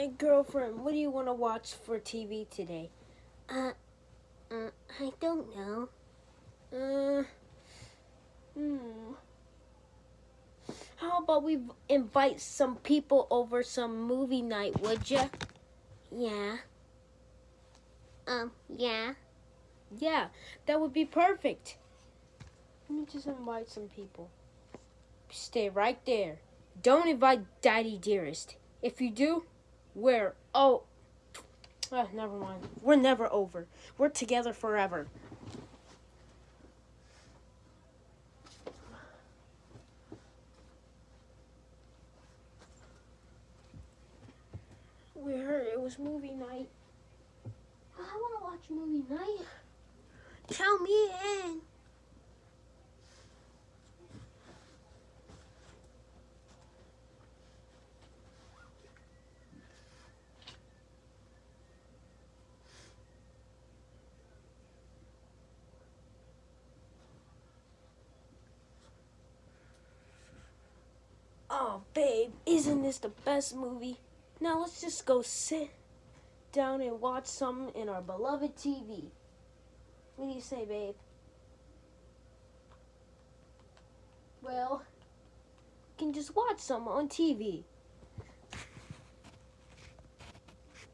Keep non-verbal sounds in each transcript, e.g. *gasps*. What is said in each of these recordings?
Hey, girlfriend, what do you want to watch for TV today? Uh, uh, I don't know. Uh, hmm. How about we invite some people over some movie night, would ya? Yeah. Um, yeah. Yeah, that would be perfect. Let me just invite some people. Stay right there. Don't invite Daddy Dearest. If you do, we're oh, ah, never mind. We're never over. We're together forever. We heard it was movie night. I want to watch movie night. Count me in. Oh, babe, isn't this the best movie? Now let's just go sit down and watch some in our beloved TV. What do you say, babe? Well, we can just watch some on TV.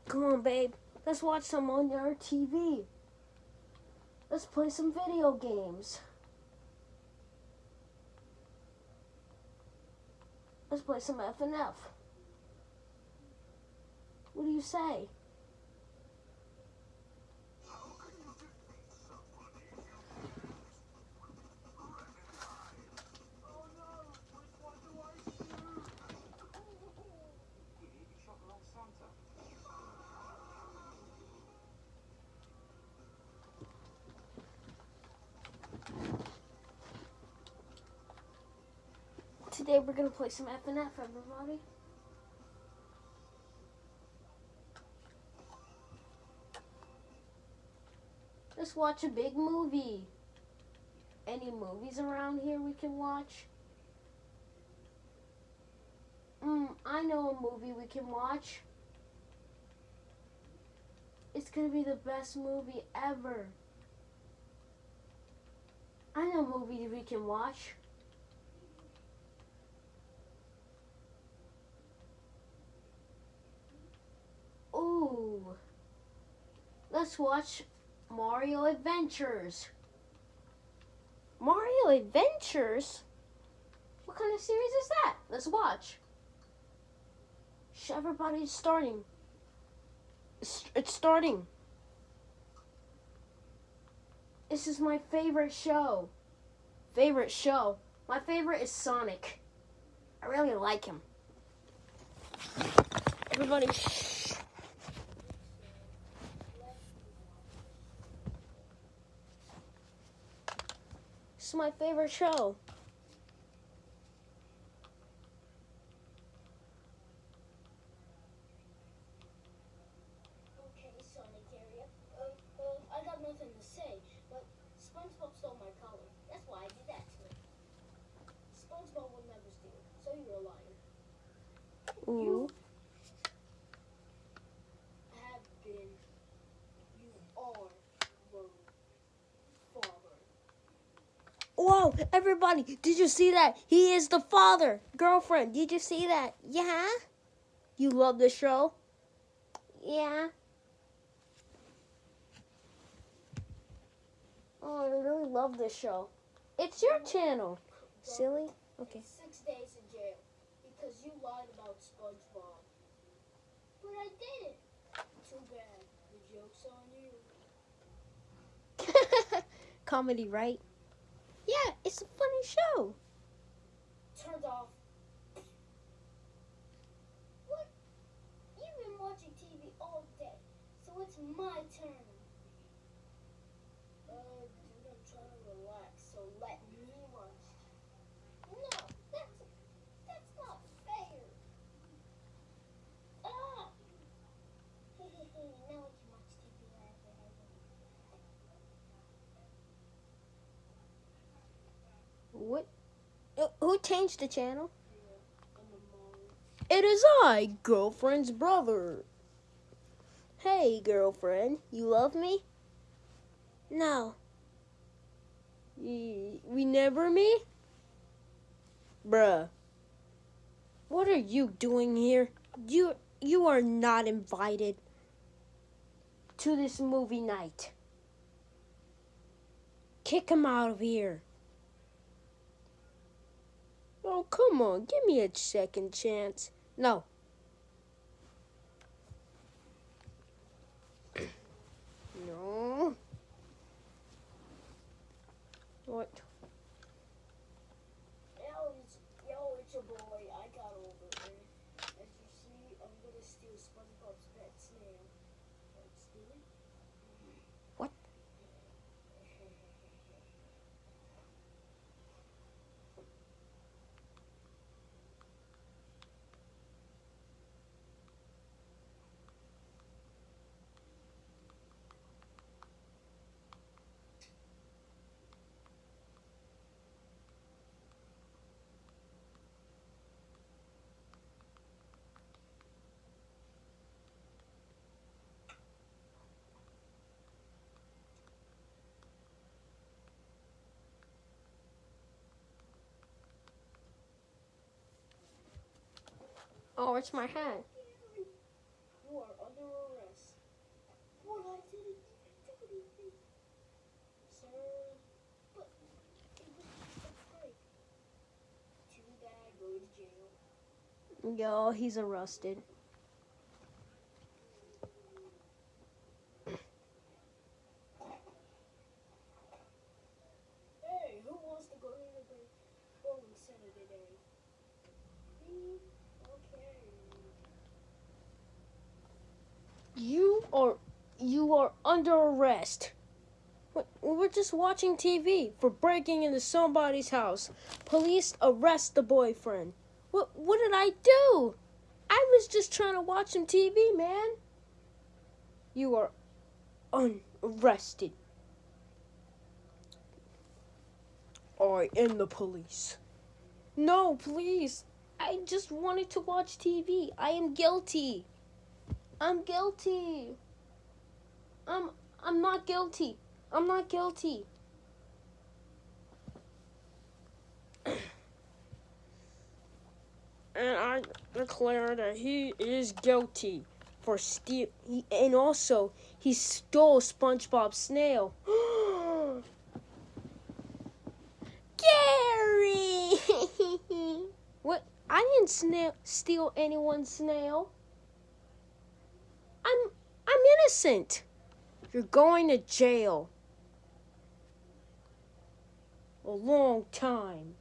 Come on, babe. Let's watch some on our TV. Let's play some video games. Let's play some F and F. What do you say? Today we're gonna play some F and F, everybody. Let's watch a big movie. Any movies around here we can watch? Mm, I know a movie we can watch. It's gonna be the best movie ever. I know a movie we can watch. Ooh. Let's watch Mario Adventures. Mario Adventures? What kind of series is that? Let's watch. Everybody's starting. It's, starting. This is my favorite show. Favorite show. My favorite is Sonic. I really like him. Everybody, shh. This is my favorite show. Okay, Sonic area. Uh, uh, I got nothing to say, but SpongeBob stole my collar. That's why I did that to him. SpongeBob would never steal, so you're a liar. Ooh. Have been. You are the father. Whoa, everybody, did you see that? He is the father. Girlfriend, did you see that? Yeah? You love the show? Yeah. Oh, I really love this show. It's your channel. Silly? Okay. Six days in jail because you lied about SpongeBob. But I didn't. Too bad. The joke's on you. *laughs* Comedy, right? Yeah, it's a funny show. Turned off. What? You've been watching TV all day, so it's my turn. Uh, dude, I'm trying to relax, so let me watch. No, that's that's not fair. Ah! Hey, hey, hey, now I can watch TV wherever I want. Changed the channel? It is I, girlfriend's brother. Hey, girlfriend, you love me? No. We never meet? Bruh. What are you doing here? You you are not invited to this movie night. Kick him out of here. Oh, come on. Give me a second chance. No. No. What? Yo, it's, yo, it's your boy. I got over it. As you see, I'm gonna steal SpongeBob's pet snail. Let's steal it. What? Oh, it's my hat. Yo, he's arrested. Hey, who wants to go to the bowling center today? Me? Okay. You are you are under arrest. We- We're just watching TV for breaking into somebody's house. Police arrest the boyfriend. What what did I do? I was just trying to watch some TV, man. You are unarrested. I am the police. No, please. I just wanted to watch TV. I am guilty. I'm guilty. I'm I'm not guilty. I'm not guilty. *clears throat* and I declare that he is guilty for steal. He, and also, he stole SpongeBob's snail. *gasps* Gary! *laughs* what? I didn't snail, steal anyone's snail. Innocent. You're going to jail. A long time.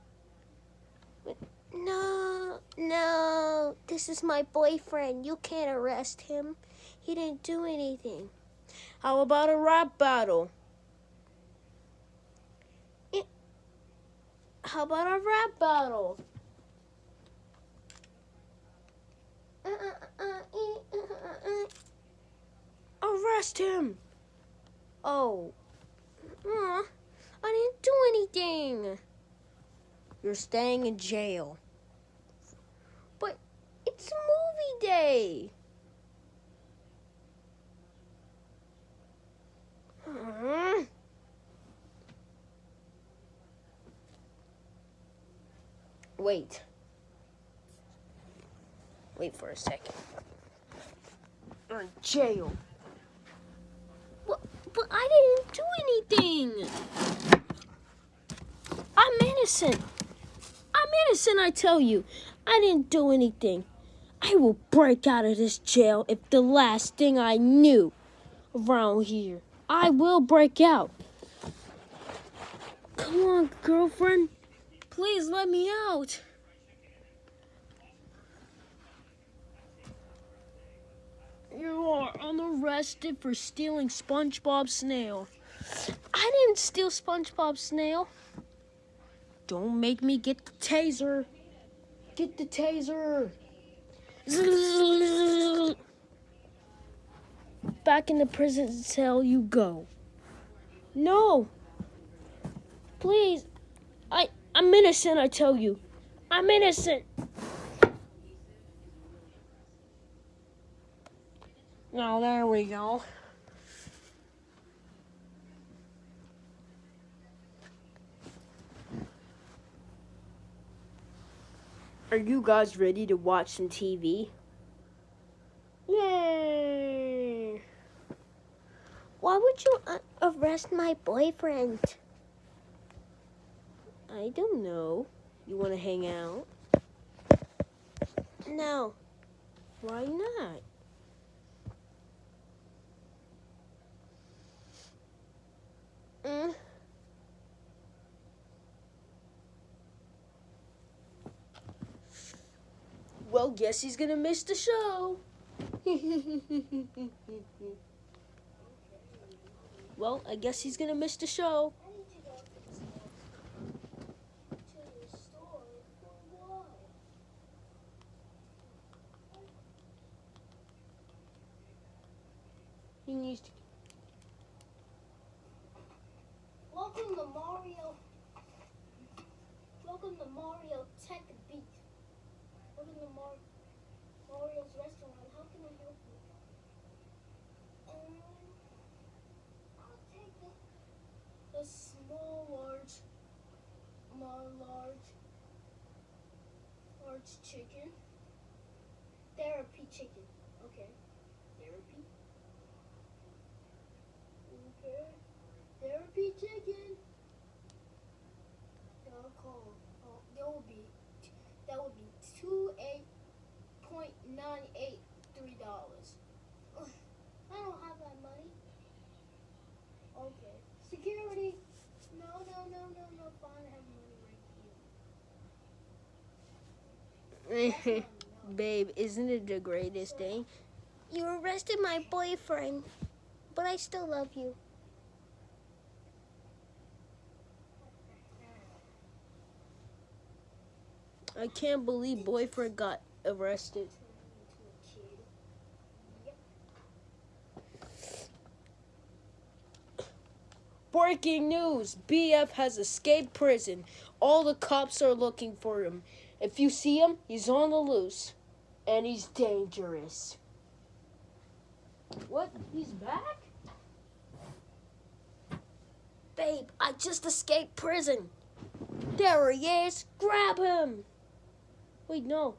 No, no. This is my boyfriend. You can't arrest him. He didn't do anything. How about a rap battle? Eh, How about a rap battle? Uh, uh, uh, uh, uh, uh. Arrest him. Oh, Aw, I didn't do anything. you're staying in jail. But it's movie day. Hmm. Wait. Wait for a second. You're in jail. But, but I didn't do anything. I'm innocent. I'm innocent, I tell you. I didn't do anything. I will break out of this jail if the last thing I knew around here. I will break out. Come on, girlfriend. Please let me out. You are unarrested for stealing SpongeBob's snail. I didn't steal SpongeBob's snail. Don't make me get the taser. Get the taser. Back in the prison cell you go. No. Please. I I'm innocent, I tell you. I'm innocent. Now there we go. Are you guys ready to watch some TV? Yay! Why would you uh, arrest my boyfriend? I don't know. You want to hang out? No. Why not? Mm. Well, guess he's gonna miss the show. *laughs* well, I guess he's gonna miss the show. I need to go to the store. To the store for what? He needs to. Welcome to Mario. Welcome to Mario Tech Beat. Welcome to Mar- Mario's restaurant. How can I help you? Um, I'll take the, the small, large, more large, chicken. Therapy chicken. Okay. Therapy. Okay. Therapy chicken. I'll call. Oh, that would be that would be two eight point nine eight three dollars. I don't have that money. Okay. Security. No, no, no, no, no. Fine, I have money right here. That's not enough. *laughs* Babe, isn't it the greatest day? You arrested my boyfriend, but I still love you. I can't believe boyfriend got arrested. Breaking news! BF has escaped prison. All the cops are looking for him. If you see him, he's on the loose. And he's dangerous. What? He's back? Babe, I just escaped prison. There he is! Grab him! Wait, no.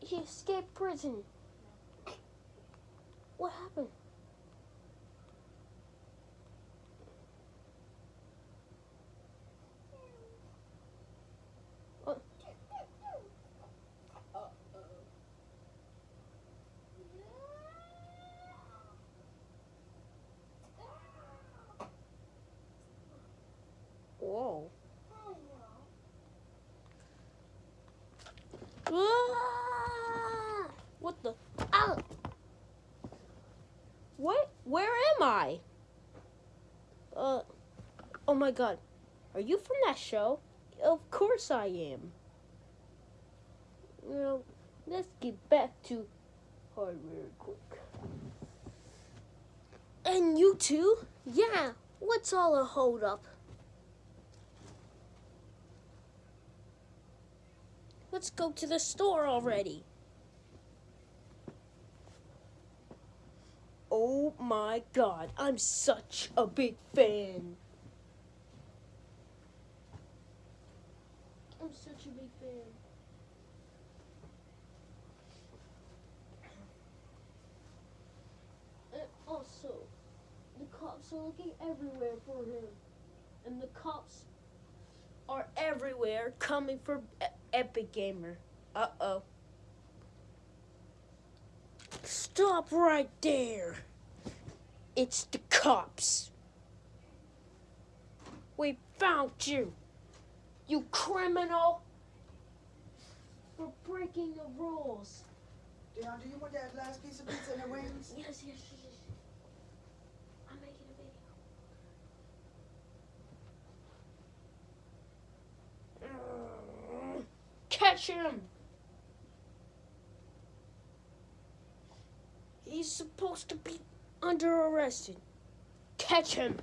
He escaped prison. What happened? Whoa. Oh, no. Ah! What the? Ow! What? Where am I? Uh, oh my god. Are you from that show? Of course I am. Well, let's get back to hardware quick. And you too? Yeah. What's all a hold up? Let's go to the store already. Oh my god, I'm such a big fan. I'm such a big fan. And also, the cops are looking everywhere for him. And the cops are everywhere coming for E- Epic Gamer. Uh oh. Stop right there. It's the cops. We found you. You criminal. For breaking the rules. Dion, do you want that last piece of pizza and the wings? Yes, yes, yes. yes. I'm making a video. Catch him! He's supposed to be under arrested. Catch him!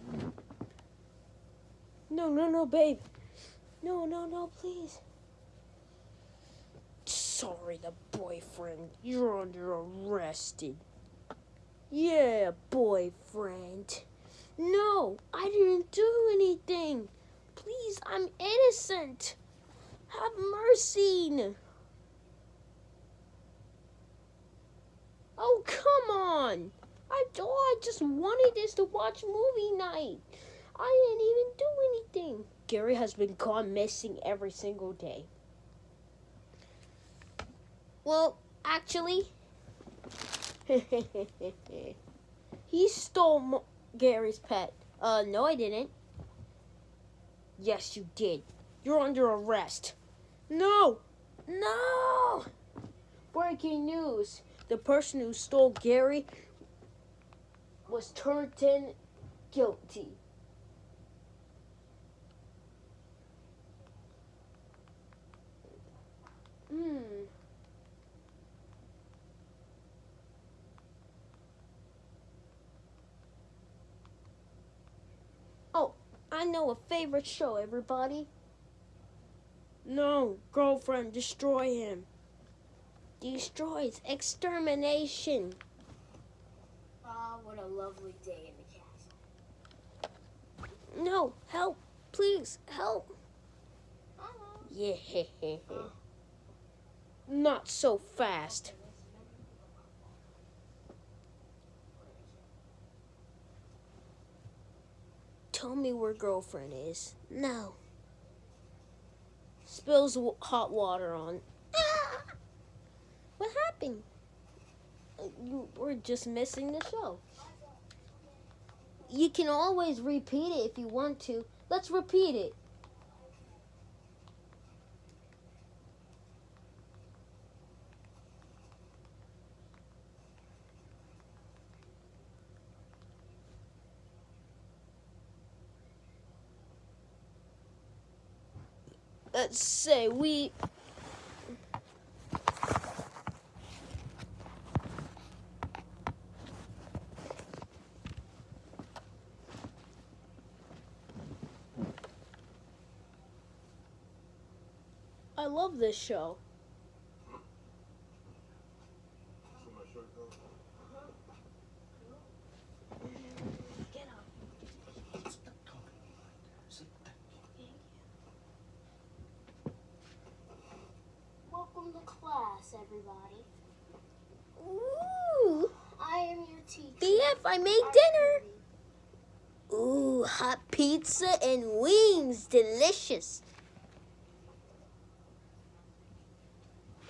No, no, no, babe. No, no, no, please. sorry, the boyfriend. You're under arrested. Yeah, boyfriend. No, I didn't do anything. Please, I'm innocent. Have mercy. Oh, come on. I, all I just wanted is to watch movie night. I didn't even do anything. Gary has been gone missing every single day. Well, actually, *laughs* he stole Mo- Gary's pet. Uh, no, I didn't. Yes, you did. You're under arrest. No! No! Breaking news. The person who stole Gary was turned in guilty. Hmm. Oh, I know a favorite show, everybody. No, girlfriend, destroy him. Destroys extermination. Ah, what a lovely day in the castle. No, help. Please, help. Yeah. *laughs* Not so fast. Tell me where girlfriend is. No. Spills hot water on. Ah! What happened? You were just missing the show. You can always repeat it if you want to. Let's repeat it. Let's say we. I love this show. Welcome to class, everybody. Ooh. I am your teacher. BF, I made dinner. Ooh, hot pizza and wings. Delicious.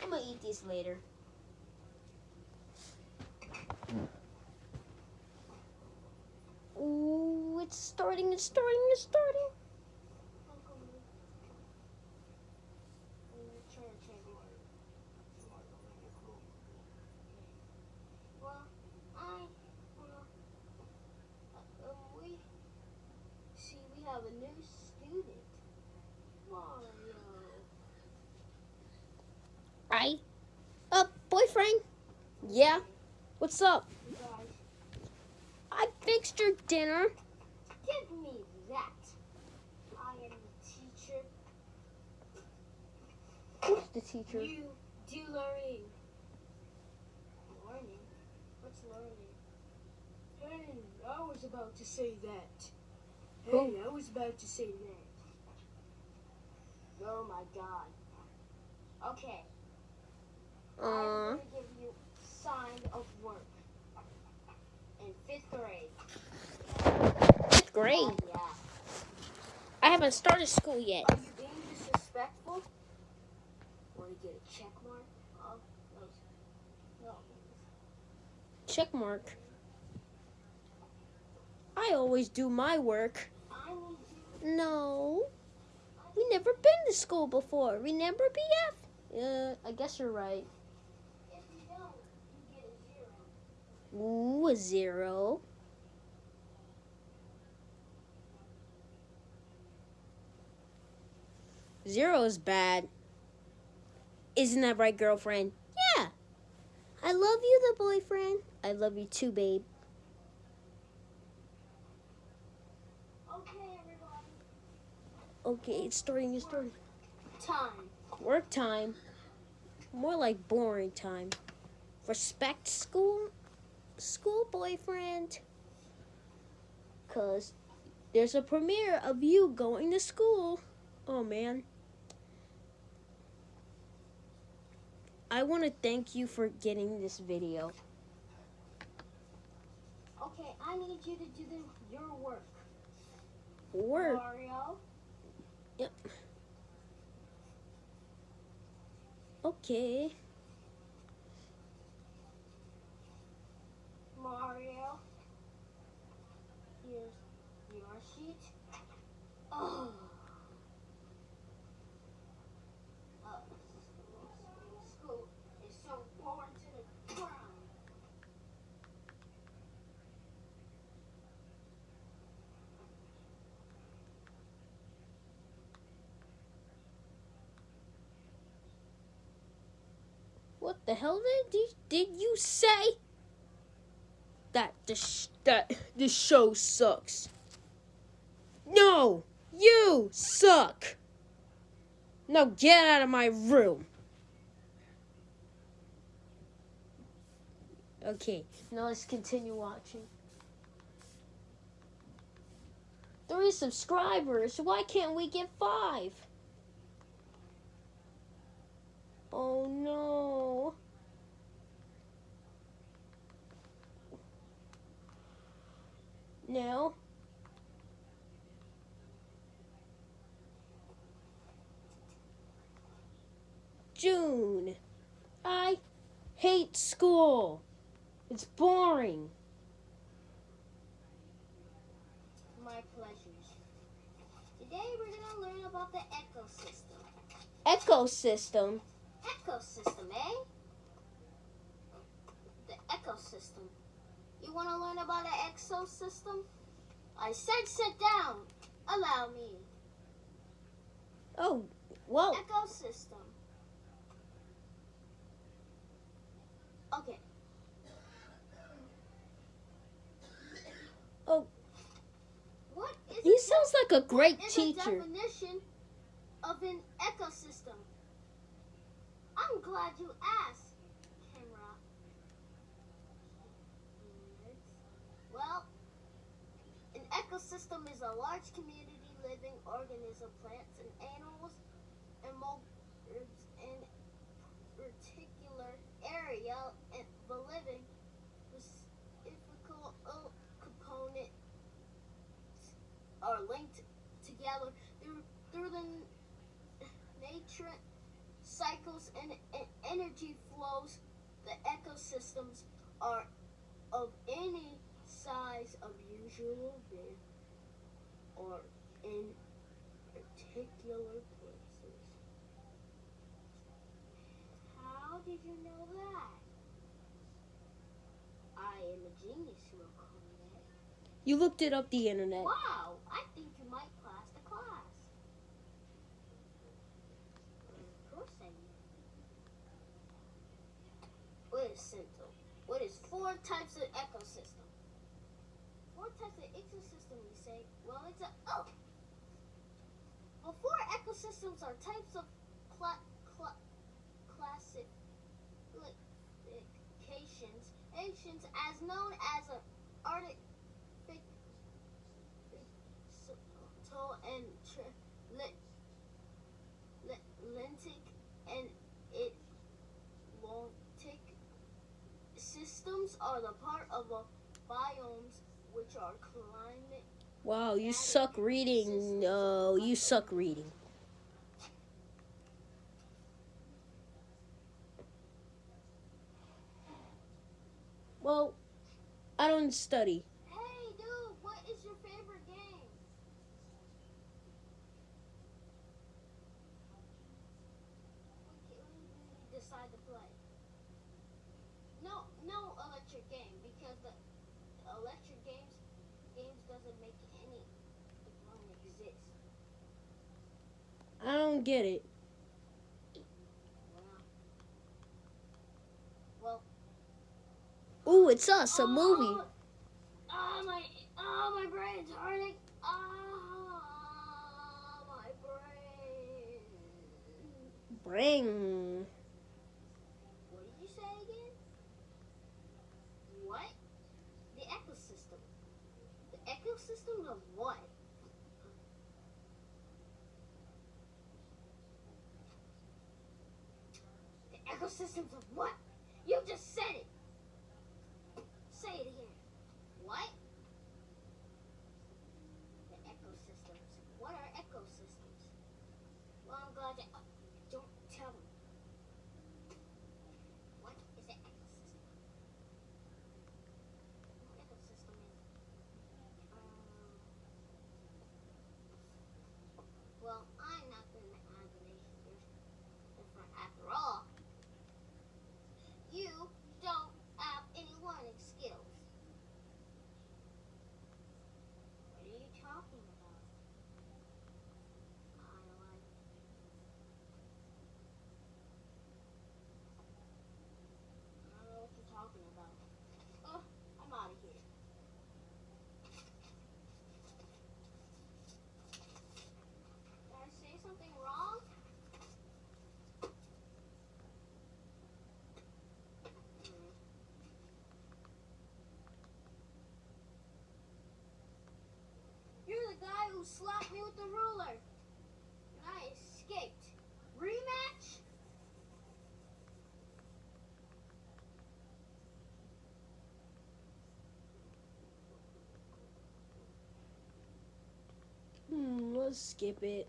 I'm gonna eat these later. Ooh, it's starting, it's starting, it's starting. Welcome to your church, everybody. Well, I, well, uh, um, we, see, we have a new student. Mario. I, uh, boyfriend, Yeah? What's up? I fixed your dinner. give me that. I am the teacher. Who's the teacher? You do learning. Learning? What's learning? Hey, I was about to say that. Hey, Who? I was about to say that. Oh my god. Okay, I'm Uh, gonna give you sign of work. In fifth grade. fifth grade. Yeah. I haven't started school yet. Are you being disrespectful? Want to get a check mark? Oh, no. No. Check mark. I always do my work. No. We never been to school before. Remember, BF? Uh, I guess you're right. If you don't, you get a zero. Ooh, a zero. Zero is bad. Isn't that right, girlfriend? Yeah. I love you, the boyfriend. I love you too, babe. Okay, everybody. Okay, it's starting, it's starting. Time. Work time. More like boring time. Respect school school boyfriend. Cause there's a premiere of you going to school. Oh man. I want to thank you for getting this video. Okay, I need you to do the, your work. Work. Mario. Yep. Okay. Mario. Here's your sheet. Oh. Uh, school is so boring to the ground. What the hell did you, did you say? That the sh- that this show sucks. No, you suck. Now get out of my room. Okay, now let's continue watching. Three subscribers. Why can't we get five? Oh no. Now. June. I hate school. It's boring. My pleasures. Today we're gonna learn about the ecosystem. Ecosystem. Ecosystem, eh? The ecosystem. You wanna learn about the exosystem? I said sit down. Allow me. Oh, whoa. Ecosystem. Okay. Oh. What is He sounds like a great teacher. definition of an ecosystem? I'm glad you asked, Camera. Well, an ecosystem is a large community living organism, plants and animals, and in particular area and the living are linked together through through the nature cycles and, and energy flows. The ecosystems are of any size of usual big or in particular places. How did you know that? I am a genius, you will call me that. You looked it up the internet. Wow, I think you might pass the class. Of course I do. Is? What is four types of ecosystem? Four types of ecosystem, you say? Well, it's a oh. Well, four ecosystems are types of cla- cla- classifications, ancients as known as an arctic so and systems are the part of a biomes which are climate Wow, you suck reading. No, you suck reading. Well, I don't study. I don't get it. Ooh, it's us, a movie. Oh my, oh my brain's hurting. Oh my brain. Brain. What did you say again? The ecosystem. The ecosystem of what? Ecosystems of what? You just said it. Say it again. What? The ecosystems. What are ecosystems? Well, I'm glad that. oh, don't tell me. What is an ecosystem? An ecosystem is. Um, well, I'm not the imagination. Different after all. You don't have any learning skills. What are you talking about? I like. I don't know what you're talking about. Oh, I'm out of here. Did I say something wrong? Hmm. You're the guy who slapped me with the ruler. And I escaped. Rematch? Hmm, let's skip it.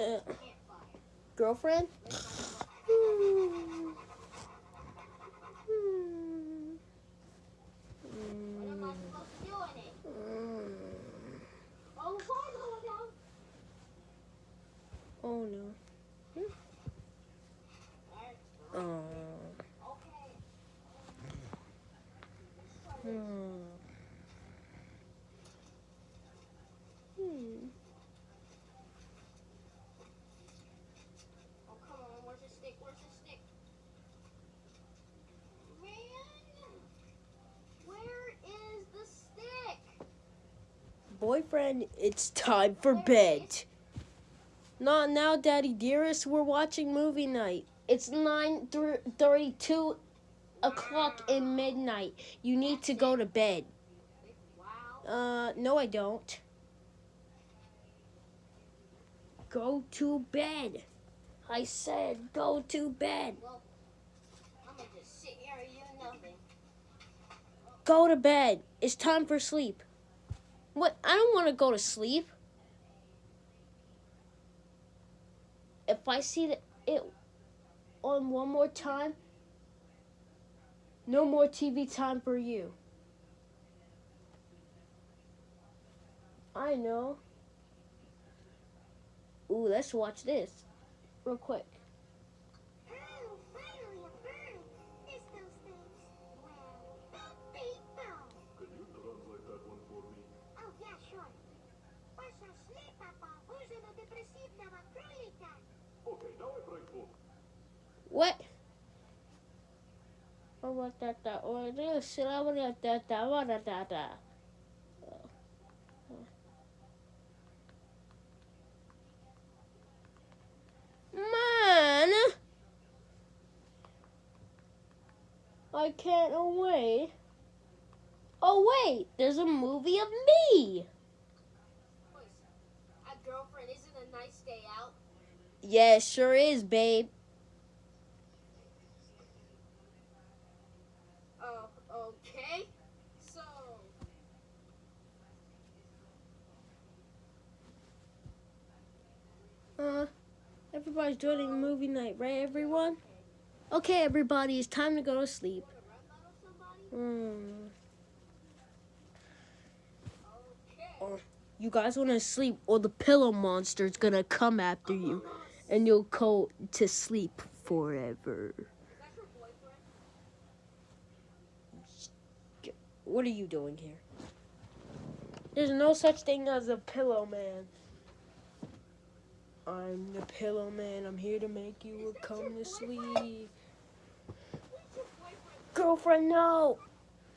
Uh. Girlfriend? Hmm. Oh, no. Alright, Oh. Hmm. Hmm. Oh, come on, where's the stick? Where's the stick? Man! Where is the stick? Boyfriend, it's time for bed. Not now, Daddy Dearest. We're watching movie night. It's 9.32 o'clock in midnight. You need to go to bed. Uh, no, I don't. Go to bed. I said go to bed. Go to bed. It's time for sleep. What? I don't want to go to sleep. If I see it on one more time, no more TV time for you. I know. Ooh, let's watch this real quick. What? Oh, what that that? What is it? What is that? that? What that that? that? Man, I can't wait. Oh wait, there's a movie of me. A girlfriend isn't a nice day out. Yeah, it sure is, babe. Oh, okay. So, Uh, everybody's joining movie night, right, everyone? Okay, everybody, it's time to go to sleep. wanna rap battle somebody? Hmm. Okay. You guys want to sleep, or the pillow monster's gonna come after you, and you'll go to sleep forever. Is that your boyfriend? What are you doing here? There's no such thing as a pillow man. I'm the pillow man. I'm here to make you come to sleep. Girlfriend! No!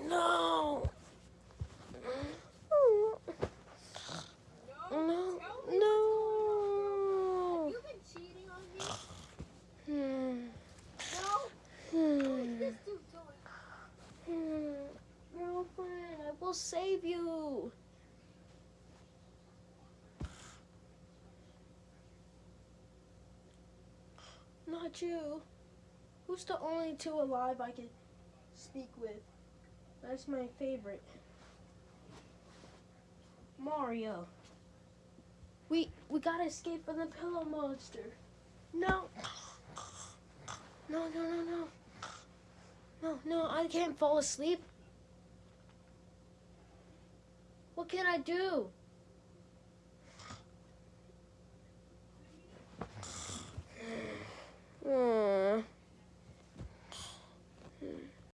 No. No, Tell me. no! You been cheating on me? Hmm. No. What is Hmm. this dude doing? Hmm. Girlfriend, I will save you. You. Who's the only two alive I can speak with? That's my favorite. Mario. We we gotta escape from the pillow monster. No. No, no, no, no. No, no, I can't fall asleep. What can I do?